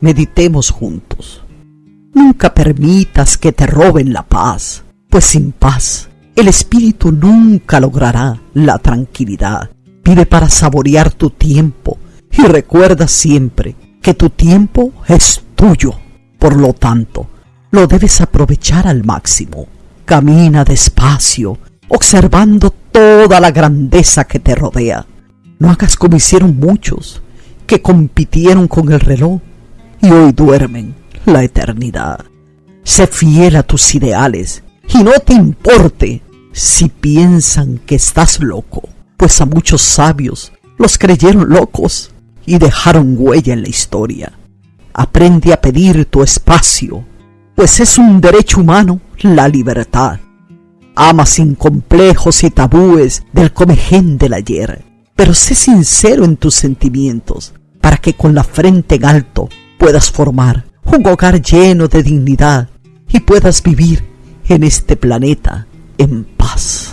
meditemos juntos. Nunca permitas que te roben la paz, pues sin paz el espíritu nunca logrará la tranquilidad. Vive para saborear tu tiempo y recuerda siempre que tu tiempo es tuyo. Por lo tanto, lo debes aprovechar al máximo. Camina despacio, observando toda la grandeza que te rodea. No hagas como hicieron muchos, que compitieron con el reloj y hoy duermen la eternidad. Sé fiel a tus ideales y no te importe si piensan que estás loco, pues a muchos sabios los creyeron locos y dejaron huella en la historia. Aprende a pedir tu espacio, pues es un derecho humano la libertad. Ama sin complejos y tabúes del comején del ayer, pero sé sincero en tus sentimientos para que con la frente en alto puedas formar un hogar lleno de dignidad y puedas vivir en este planeta en paz.